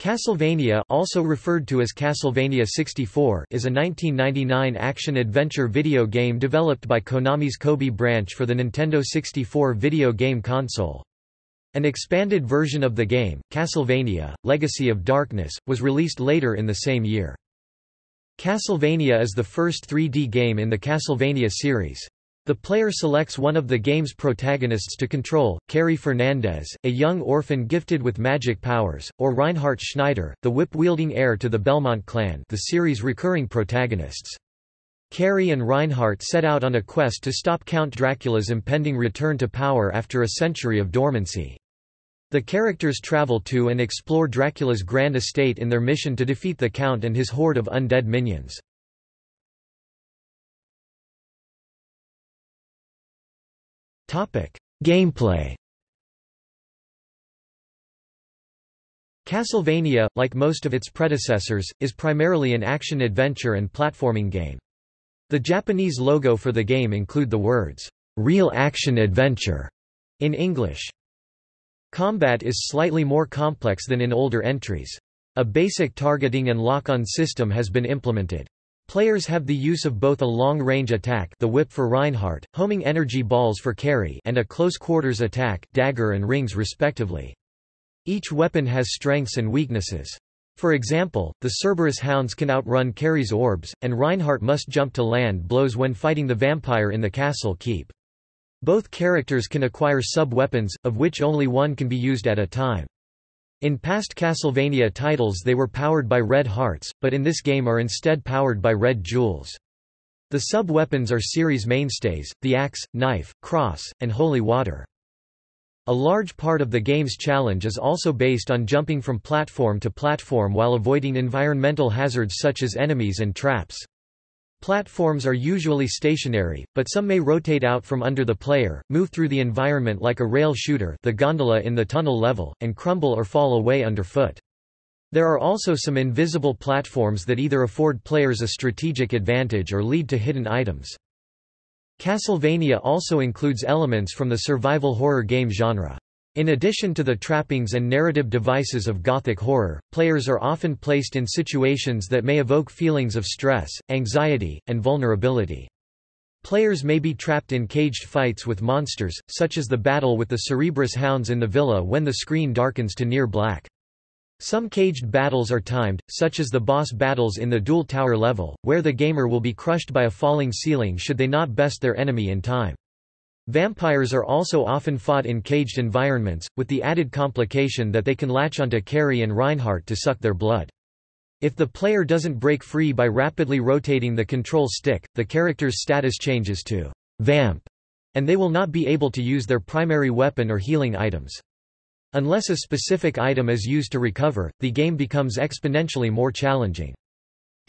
Castlevania also referred to as Castlevania 64 is a 1999 action-adventure video game developed by Konami's Kobe branch for the Nintendo 64 video game console. An expanded version of the game, Castlevania, Legacy of Darkness, was released later in the same year. Castlevania is the first 3D game in the Castlevania series. The player selects one of the game's protagonists to control, Carrie Fernandez, a young orphan gifted with magic powers, or Reinhardt Schneider, the whip-wielding heir to the Belmont clan the series' recurring protagonists. Carrie and Reinhardt set out on a quest to stop Count Dracula's impending return to power after a century of dormancy. The characters travel to and explore Dracula's grand estate in their mission to defeat the Count and his horde of undead minions. Gameplay Castlevania, like most of its predecessors, is primarily an action-adventure and platforming game. The Japanese logo for the game include the words, "'Real Action Adventure' in English. Combat is slightly more complex than in older entries. A basic targeting and lock-on system has been implemented. Players have the use of both a long-range attack the whip for Reinhardt, homing energy balls for Carrie and a close-quarters attack dagger and rings respectively. Each weapon has strengths and weaknesses. For example, the Cerberus hounds can outrun Carrie's orbs, and Reinhardt must jump to land blows when fighting the vampire in the castle keep. Both characters can acquire sub-weapons, of which only one can be used at a time. In past Castlevania titles they were powered by red hearts, but in this game are instead powered by red jewels. The sub-weapons are series mainstays, the axe, knife, cross, and holy water. A large part of the game's challenge is also based on jumping from platform to platform while avoiding environmental hazards such as enemies and traps. Platforms are usually stationary, but some may rotate out from under the player, move through the environment like a rail shooter the gondola in the tunnel level, and crumble or fall away underfoot. There are also some invisible platforms that either afford players a strategic advantage or lead to hidden items. Castlevania also includes elements from the survival horror game genre. In addition to the trappings and narrative devices of Gothic horror, players are often placed in situations that may evoke feelings of stress, anxiety, and vulnerability. Players may be trapped in caged fights with monsters, such as the battle with the Cerberus hounds in the villa when the screen darkens to near black. Some caged battles are timed, such as the boss battles in the Duel Tower level, where the gamer will be crushed by a falling ceiling should they not best their enemy in time. Vampires are also often fought in caged environments, with the added complication that they can latch onto Carrie and Reinhardt to suck their blood. If the player doesn't break free by rapidly rotating the control stick, the character's status changes to vamp, and they will not be able to use their primary weapon or healing items. Unless a specific item is used to recover, the game becomes exponentially more challenging.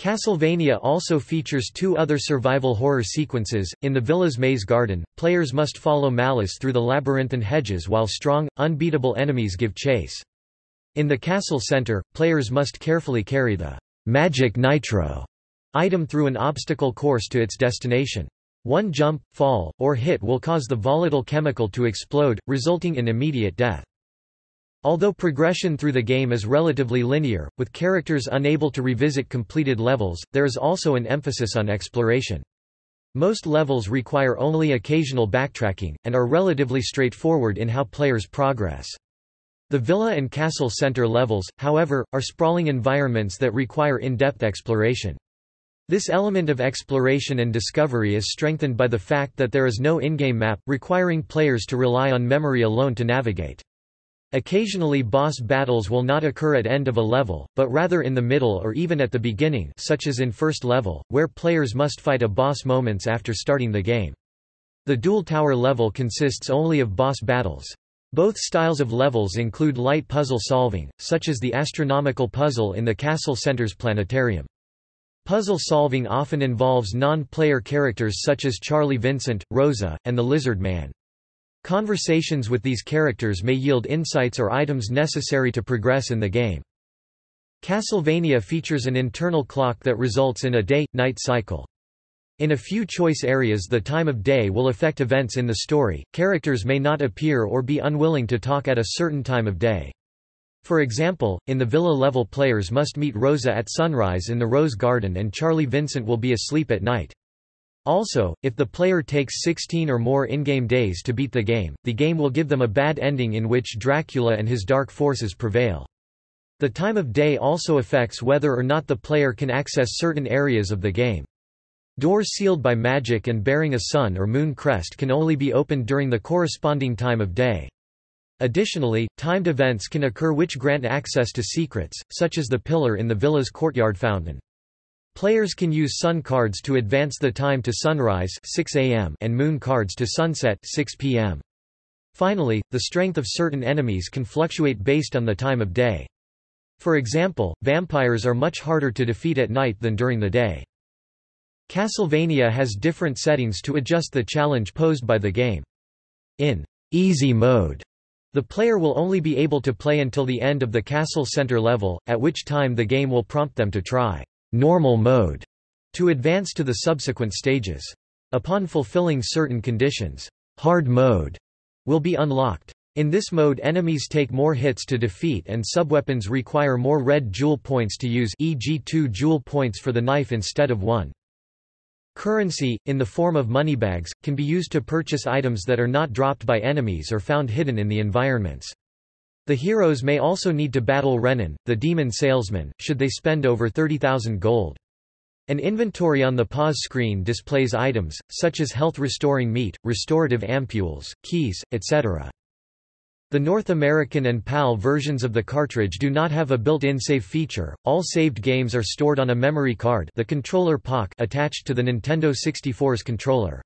Castlevania also features two other survival horror sequences. In the villa's maze garden, players must follow Malus through the labyrinthine hedges while strong, unbeatable enemies give chase. In the castle center, players must carefully carry the magic nitro item through an obstacle course to its destination. One jump, fall, or hit will cause the volatile chemical to explode, resulting in immediate death. Although progression through the game is relatively linear, with characters unable to revisit completed levels, there is also an emphasis on exploration. Most levels require only occasional backtracking, and are relatively straightforward in how players progress. The villa and castle center levels, however, are sprawling environments that require in-depth exploration. This element of exploration and discovery is strengthened by the fact that there is no in-game map, requiring players to rely on memory alone to navigate. Occasionally boss battles will not occur at end of a level, but rather in the middle or even at the beginning such as in first level, where players must fight a boss moments after starting the game. The Duel Tower level consists only of boss battles. Both styles of levels include light puzzle solving, such as the astronomical puzzle in the castle center's planetarium. Puzzle solving often involves non-player characters such as Charlie Vincent, Rosa, and the Lizard Man. Conversations with these characters may yield insights or items necessary to progress in the game. Castlevania features an internal clock that results in a day-night cycle. In a few choice areas the time of day will affect events in the story, characters may not appear or be unwilling to talk at a certain time of day. For example, in the villa level players must meet Rosa at sunrise in the Rose Garden and Charlie Vincent will be asleep at night. Also, if the player takes 16 or more in-game days to beat the game, the game will give them a bad ending in which Dracula and his dark forces prevail. The time of day also affects whether or not the player can access certain areas of the game. Doors sealed by magic and bearing a sun or moon crest can only be opened during the corresponding time of day. Additionally, timed events can occur which grant access to secrets, such as the pillar in the villa's courtyard fountain. Players can use sun cards to advance the time to sunrise 6 a.m. and moon cards to sunset 6 p.m. Finally, the strength of certain enemies can fluctuate based on the time of day. For example, vampires are much harder to defeat at night than during the day. Castlevania has different settings to adjust the challenge posed by the game. In easy mode, the player will only be able to play until the end of the castle center level, at which time the game will prompt them to try normal mode to advance to the subsequent stages. Upon fulfilling certain conditions, hard mode will be unlocked. In this mode enemies take more hits to defeat and subweapons require more red jewel points to use e.g. 2 jewel points for the knife instead of 1. Currency, in the form of moneybags, can be used to purchase items that are not dropped by enemies or found hidden in the environments. The heroes may also need to battle Renon, the demon salesman, should they spend over 30,000 gold. An inventory on the pause screen displays items, such as health-restoring meat, restorative ampules, keys, etc. The North American and PAL versions of the cartridge do not have a built-in save feature. All saved games are stored on a memory card, the controller Pak, attached to the Nintendo 64's controller.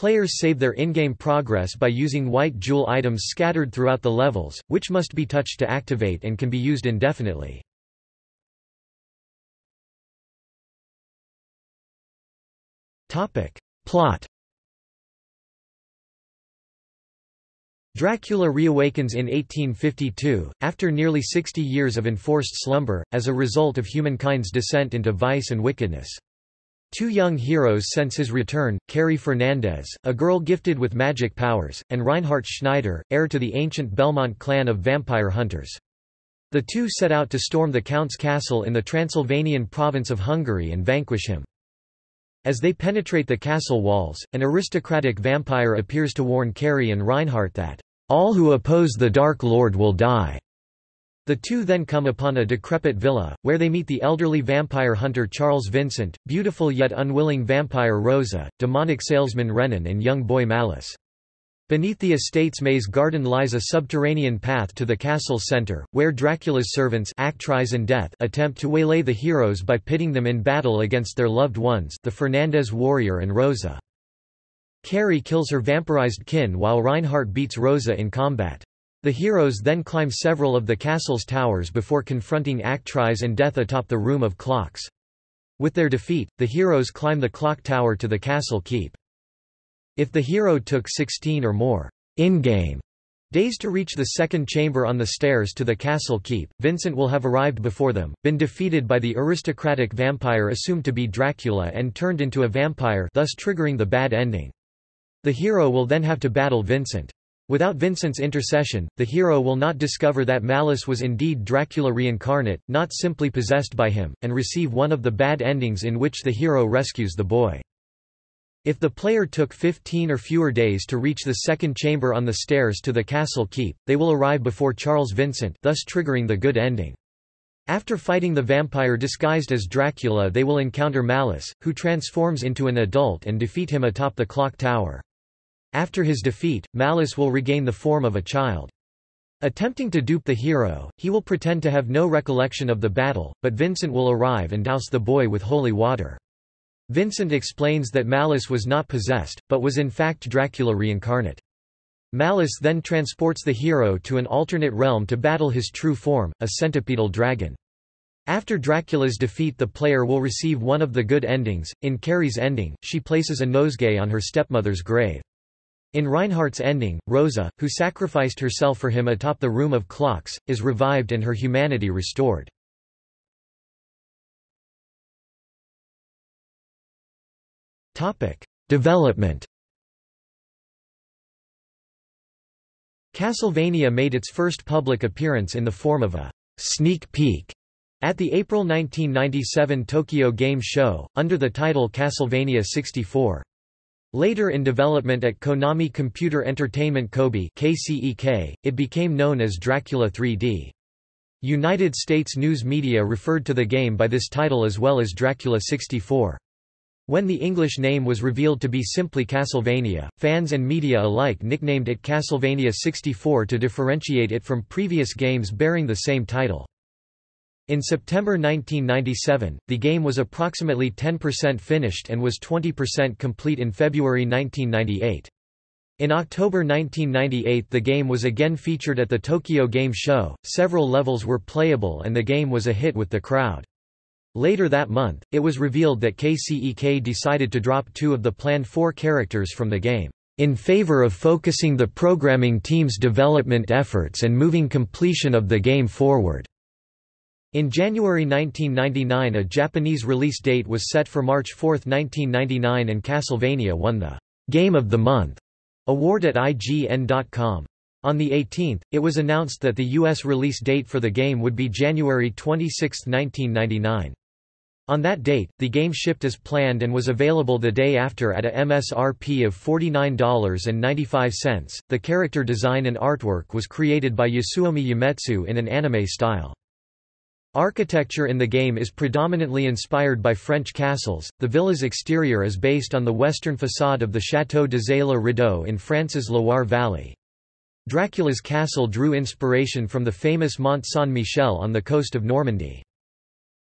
Players save their in-game progress by using white jewel items scattered throughout the levels, which must be touched to activate and can be used indefinitely. Plot Dracula reawakens in 1852, after nearly 60 years of enforced slumber, as a result of humankind's descent into vice and wickedness. Two young heroes sense his return, Carrie Fernandez, a girl gifted with magic powers, and Reinhardt Schneider, heir to the ancient Belmont clan of vampire hunters. The two set out to storm the Count's castle in the Transylvanian province of Hungary and vanquish him. As they penetrate the castle walls, an aristocratic vampire appears to warn Carrie and Reinhardt that, "...all who oppose the Dark Lord will die." The two then come upon a decrepit villa, where they meet the elderly vampire hunter Charles Vincent, beautiful yet unwilling vampire Rosa, demonic salesman Renon and young boy Malus. Beneath the estate's maze garden lies a subterranean path to the castle's center, where Dracula's servants Actrise and Death attempt to waylay the heroes by pitting them in battle against their loved ones the Fernandez warrior and Rosa. Carrie kills her vampirized kin while Reinhardt beats Rosa in combat. The heroes then climb several of the castle's towers before confronting Actrise and Death atop the Room of Clocks. With their defeat, the heroes climb the clock tower to the castle keep. If the hero took 16 or more in-game days to reach the second chamber on the stairs to the castle keep, Vincent will have arrived before them, been defeated by the aristocratic vampire assumed to be Dracula and turned into a vampire thus triggering the bad ending. The hero will then have to battle Vincent. Without Vincent's intercession, the hero will not discover that Malus was indeed Dracula reincarnate, not simply possessed by him, and receive one of the bad endings in which the hero rescues the boy. If the player took 15 or fewer days to reach the second chamber on the stairs to the castle keep, they will arrive before Charles Vincent thus triggering the good ending. After fighting the vampire disguised as Dracula they will encounter Malus, who transforms into an adult and defeat him atop the clock tower. After his defeat, Malus will regain the form of a child. Attempting to dupe the hero, he will pretend to have no recollection of the battle, but Vincent will arrive and douse the boy with holy water. Vincent explains that Malus was not possessed, but was in fact Dracula reincarnate. Malus then transports the hero to an alternate realm to battle his true form, a centipedal dragon. After Dracula's defeat the player will receive one of the good endings. In Carrie's ending, she places a nosegay on her stepmother's grave. In Reinhardt's ending, Rosa, who sacrificed herself for him atop the Room of Clocks, is revived and her humanity restored. Development Castlevania made its first public appearance in the form of a sneak peek at the April 1997 Tokyo Game Show, under the title Castlevania 64. Later in development at Konami Computer Entertainment Kobe KCEK, it became known as Dracula 3D. United States news media referred to the game by this title as well as Dracula 64. When the English name was revealed to be simply Castlevania, fans and media alike nicknamed it Castlevania 64 to differentiate it from previous games bearing the same title. In September 1997, the game was approximately 10% finished and was 20% complete in February 1998. In October 1998 the game was again featured at the Tokyo Game Show, several levels were playable and the game was a hit with the crowd. Later that month, it was revealed that KCEK decided to drop two of the planned four characters from the game, in favor of focusing the programming team's development efforts and moving completion of the game forward. In January 1999 a Japanese release date was set for March 4, 1999 and Castlevania won the «Game of the Month» award at IGN.com. On the 18th, it was announced that the U.S. release date for the game would be January 26, 1999. On that date, the game shipped as planned and was available the day after at a MSRP of $49.95. The character design and artwork was created by Yasuomi Umetsu in an anime style. Architecture in the game is predominantly inspired by French castles. The villa's exterior is based on the western facade of the Château d'Azay-le-Rideau in France's Loire Valley. Dracula's castle drew inspiration from the famous Mont Saint-Michel on the coast of Normandy.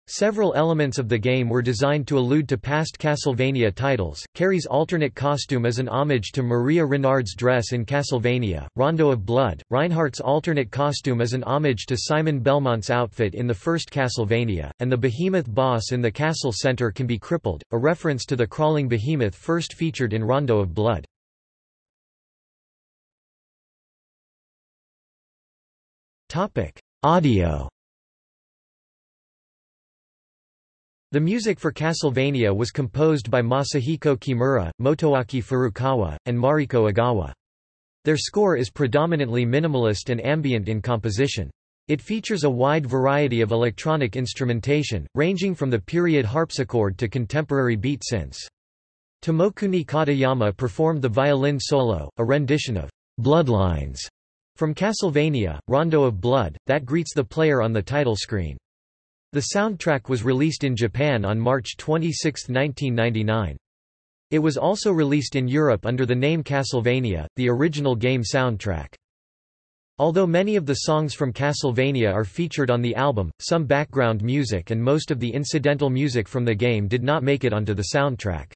Several elements of the game were designed to allude to past Castlevania titles. Carrie's alternate costume is an homage to Maria Renard's dress in Castlevania, Rondo of Blood. Reinhardt's alternate costume is an homage to Simon Belmont's outfit in the first Castlevania, and the behemoth boss in the castle center can be crippled, a reference to the crawling behemoth first featured in Rondo of Blood. Topic: Audio The music for Castlevania was composed by Masahiko Kimura, Motoaki Furukawa, and Mariko Ogawa. Their score is predominantly minimalist and ambient in composition. It features a wide variety of electronic instrumentation, ranging from the period harpsichord to contemporary beat synths. Tomokuni Katayama performed the violin solo, a rendition of Bloodlines from Castlevania, Rondo of Blood, that greets the player on the title screen. The soundtrack was released in Japan on March 26, 1999. It was also released in Europe under the name Castlevania, the original game soundtrack. Although many of the songs from Castlevania are featured on the album, some background music and most of the incidental music from the game did not make it onto the soundtrack.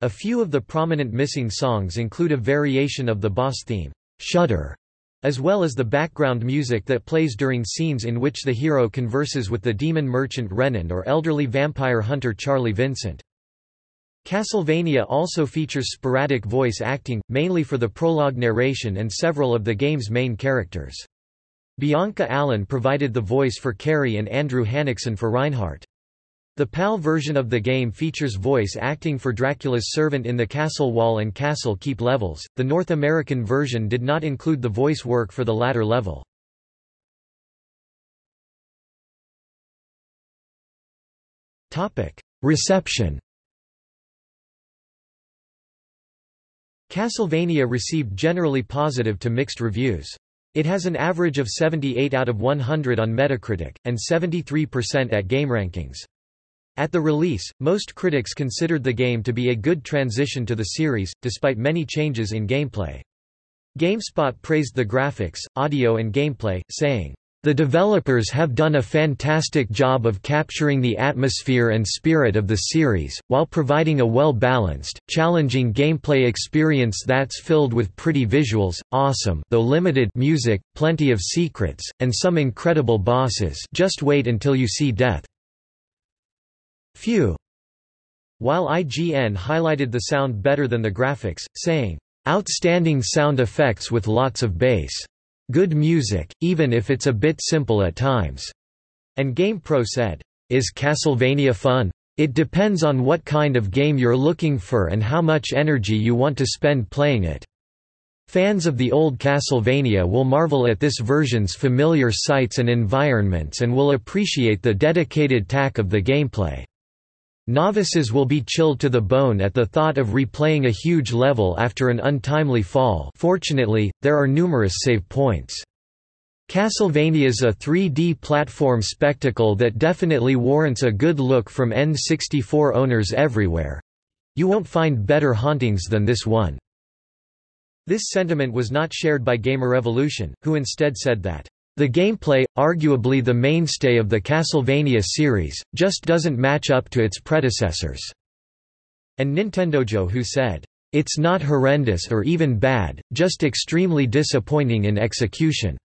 A few of the prominent missing songs include a variation of the boss theme, Shudder, as well as the background music that plays during scenes in which the hero converses with the demon merchant Renon or elderly vampire hunter Charlie Vincent. Castlevania also features sporadic voice acting, mainly for the prologue narration and several of the game's main characters. Bianca Allen provided the voice for Carrie and Andrew Hannickson for Reinhardt. The PAL version of the game features voice acting for Dracula's servant in the Castle Wall and Castle Keep levels. The North American version did not include the voice work for the latter level. Topic: Reception. Castlevania received generally positive to mixed reviews. It has an average of 78 out of 100 on Metacritic, and 73% at GameRankings. At the release, most critics considered the game to be a good transition to the series, despite many changes in gameplay. GameSpot praised the graphics, audio and gameplay, saying, the developers have done a fantastic job of capturing the atmosphere and spirit of the series, while providing a well-balanced, challenging gameplay experience that's filled with pretty visuals, awesome though limited music, plenty of secrets, and some incredible bosses just wait until you see death. Few. While IGN highlighted the sound better than the graphics, saying, "...outstanding sound effects with lots of bass. Good music, even if it's a bit simple at times." And GamePro said, "...is Castlevania fun? It depends on what kind of game you're looking for and how much energy you want to spend playing it." Fans of the old Castlevania will marvel at this version's familiar sights and environments and will appreciate the dedicated tack of the gameplay. Novices will be chilled to the bone at the thought of replaying a huge level after an untimely fall fortunately, there are numerous save points. Castlevania's a 3D platform spectacle that definitely warrants a good look from N64 owners everywhere. You won't find better hauntings than this one. This sentiment was not shared by Gamerevolution, who instead said that, "...the gameplay, arguably the mainstay of the Castlevania series, just doesn't match up to its predecessors." And Nintendojo who said, "...it's not horrendous or even bad, just extremely disappointing in execution."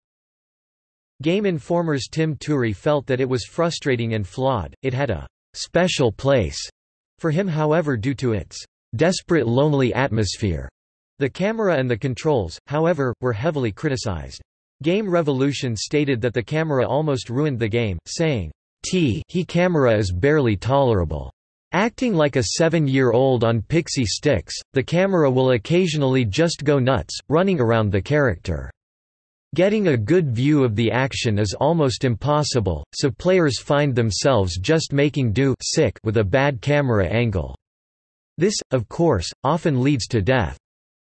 Game Informer's Tim Turi felt that it was frustrating and flawed, it had a «special place» for him however due to its «desperate lonely atmosphere». The camera and the controls, however, were heavily criticized. Game Revolution stated that the camera almost ruined the game, saying, T he camera is barely tolerable. Acting like a seven-year-old on pixie sticks, the camera will occasionally just go nuts, running around the character. Getting a good view of the action is almost impossible, so players find themselves just making do sick with a bad camera angle. This, of course, often leads to death.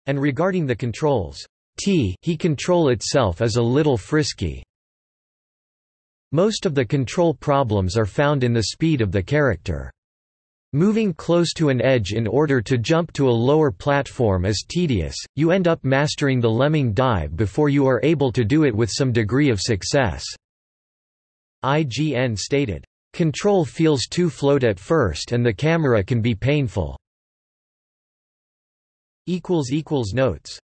And regarding the controls, T he control itself is a little frisky. Most of the control problems are found in the speed of the character. Moving close to an edge in order to jump to a lower platform is tedious, you end up mastering the lemming dive before you are able to do it with some degree of success. IGN stated, "...control feels too float at first and the camera can be painful." Notes